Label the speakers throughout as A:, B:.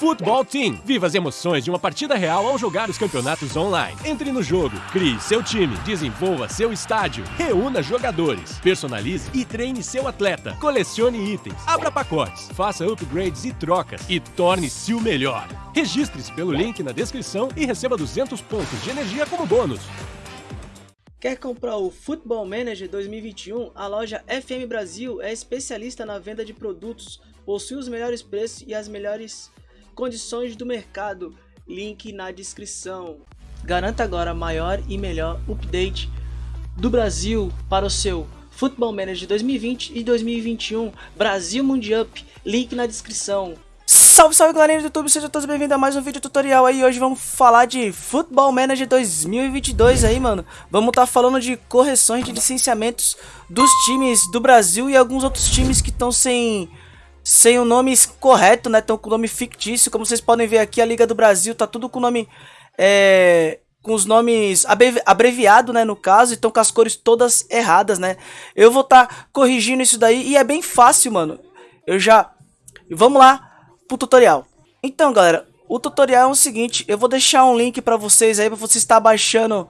A: Futebol Team. Viva as emoções de uma partida real ao jogar os campeonatos online. Entre no jogo, crie seu time, desenvolva seu estádio, reúna jogadores, personalize e treine seu atleta, colecione itens, abra pacotes, faça upgrades e trocas e torne-se o melhor. Registre-se pelo link na descrição e receba 200 pontos de energia como bônus.
B: Quer comprar o Football Manager 2021? A loja FM Brasil é especialista na venda de produtos, possui os melhores preços e as melhores condições do mercado. Link na descrição. Garanta agora maior e melhor update do Brasil para o seu Football Manager 2020 e 2021 Brasil Mundial. Link na descrição. Salve, salve galerinha do YouTube, sejam todos bem-vindos a mais um vídeo tutorial aí Hoje vamos falar de Football Manager 2022 aí, mano Vamos estar tá falando de correções de licenciamentos dos times do Brasil E alguns outros times que estão sem, sem o nome correto, né? Estão com o nome fictício Como vocês podem ver aqui, a Liga do Brasil tá tudo com o nome... É, com os nomes abreviados, né, no caso, estão com as cores todas erradas, né? Eu vou estar tá corrigindo isso daí e é bem fácil, mano. Eu já... Vamos lá pro tutorial. Então, galera, o tutorial é o seguinte, eu vou deixar um link para vocês aí, para você estar baixando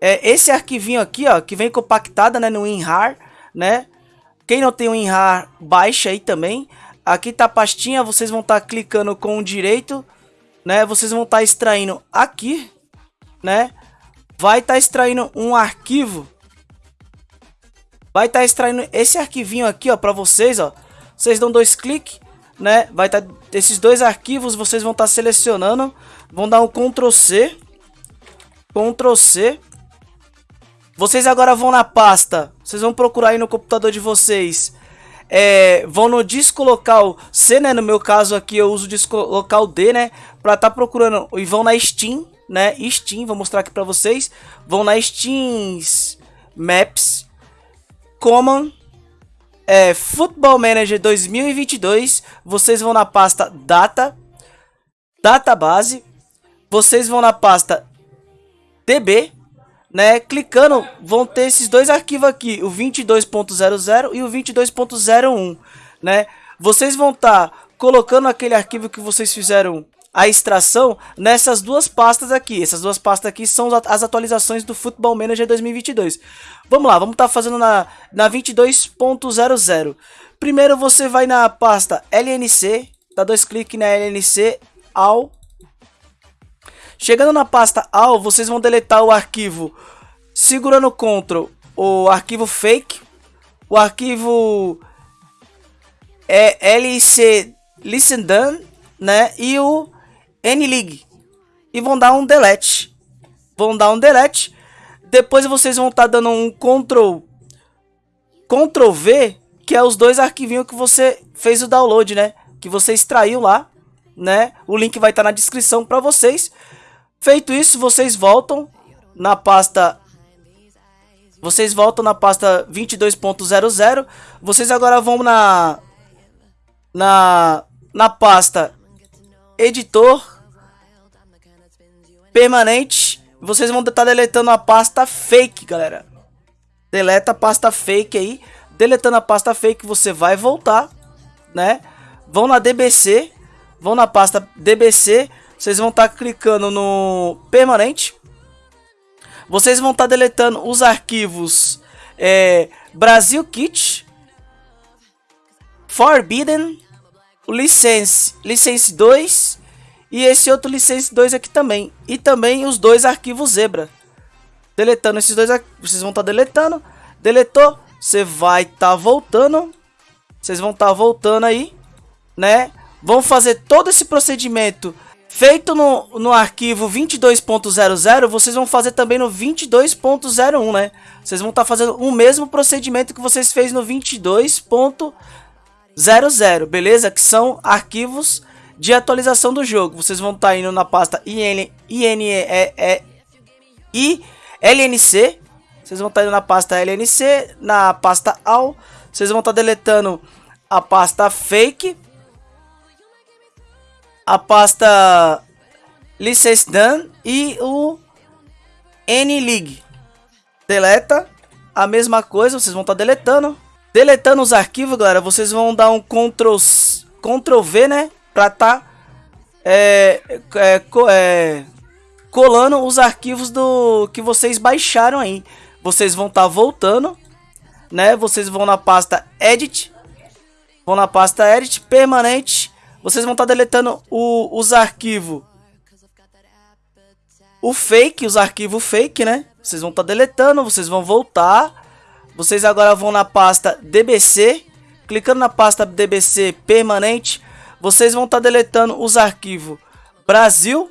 B: é, esse arquivinho aqui, ó, que vem compactada, né, no WinRAR, né? Quem não tem o WinRAR, baixa aí também. Aqui tá a pastinha, vocês vão estar tá clicando com o direito, né? Vocês vão estar tá extraindo aqui, né? Vai estar tá extraindo um arquivo. Vai estar tá extraindo esse arquivinho aqui, ó, para vocês, ó. Vocês dão dois cliques né? Vai estar tá, esses dois arquivos vocês vão estar tá selecionando, vão dar um Ctrl C, Ctrl C. Vocês agora vão na pasta, vocês vão procurar aí no computador de vocês, é, vão no disco local C, né? No meu caso aqui eu uso o disco local D, né? Pra tá procurando e vão na Steam, né? Steam, vou mostrar aqui pra vocês. Vão na Steam Maps, Common é, Football Manager 2022, vocês vão na pasta Data, Database, vocês vão na pasta DB, né? Clicando, vão ter esses dois arquivos aqui, o 22.00 e o 22.01, né? Vocês vão estar tá colocando aquele arquivo que vocês fizeram a extração nessas duas pastas aqui. Essas duas pastas aqui são as atualizações do Football Manager 2022. Vamos lá, vamos estar tá fazendo na, na 22.00. Primeiro você vai na pasta LNC, dá dois cliques na LNC, AL. Chegando na pasta AL, vocês vão deletar o arquivo segurando CTRL, o arquivo fake, o arquivo é LC Listen Done, né? E o N-League. E vão dar um delete. Vão dar um delete. Depois vocês vão estar tá dando um Ctrl, Ctrl V, que é os dois arquivinhos que você fez o download, né? Que você extraiu lá, né? O link vai estar tá na descrição para vocês. Feito isso, vocês voltam na pasta vocês voltam na pasta 22.00. Vocês agora vão na na na pasta editor permanente. Vocês vão estar deletando a pasta fake, galera. Deleta a pasta fake aí. Deletando a pasta fake, você vai voltar, né? Vão na DBC, vão na pasta DBC, vocês vão estar clicando no permanente. Vocês vão estar deletando os arquivos é, Brasil Kit, Forbidden, license, license 2 e esse outro license 2 aqui também. E também os dois arquivos zebra. Deletando esses dois. Vocês vão estar tá deletando. Deletou. Você vai estar tá voltando. Vocês vão estar tá voltando aí. Né? Vão fazer todo esse procedimento feito no, no arquivo 22.00. Vocês vão fazer também no 22.01, né? Vocês vão estar tá fazendo o mesmo procedimento que vocês fez no 22.00, beleza? Que são arquivos de atualização do jogo. Vocês vão estar tá indo na pasta IN, INE, e LNC. Vocês vão estar tá indo na pasta LNC, na pasta AL. Vocês vão estar tá deletando a pasta fake. A pasta license e o N-League. Deleta a mesma coisa, vocês vão estar tá deletando. Deletando os arquivos, galera, vocês vão dar um Ctrl V, né? Pra tá é, é, é, colando os arquivos do que vocês baixaram aí. Vocês vão estar tá voltando, né? Vocês vão na pasta Edit, vão na pasta Edit permanente. Vocês vão estar tá deletando o, os arquivos, o fake, os arquivos fake, né? Vocês vão estar tá deletando, vocês vão voltar. Vocês agora vão na pasta DBC, clicando na pasta DBC permanente, vocês vão estar tá deletando os arquivos Brasil,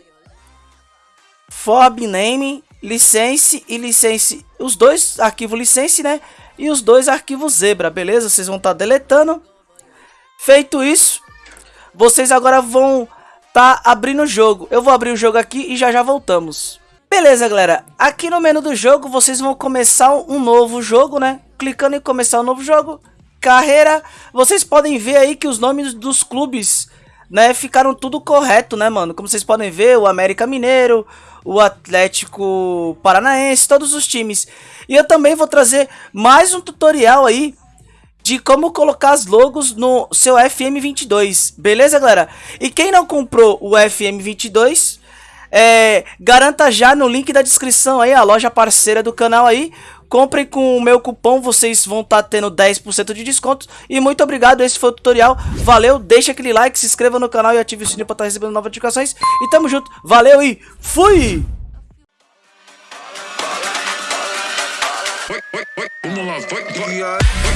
B: Forb Name, License e License, os dois arquivos License, né? E os dois arquivos Zebra, beleza? Vocês vão estar deletando. Feito isso, vocês agora vão tá abrindo o jogo. Eu vou abrir o jogo aqui e já já voltamos. Beleza, galera. Aqui no menu do jogo, vocês vão começar um novo jogo, né? Clicando em começar um novo jogo. Carreira. Vocês podem ver aí que os nomes dos clubes, né, ficaram tudo correto, né, mano? Como vocês podem ver, o América Mineiro, o Atlético Paranaense, todos os times. E eu também vou trazer mais um tutorial aí de como colocar as logos no seu FM22, beleza, galera? E quem não comprou o FM22, é, garanta já no link da descrição aí, a loja parceira do canal aí. Comprem com o meu cupom, vocês vão estar tá tendo 10% de desconto. E muito obrigado, esse foi o tutorial. Valeu, deixa aquele like, se inscreva no canal e ative o sininho para estar tá recebendo novas notificações. E tamo junto, valeu e fui! Vamos lá, vai, vai.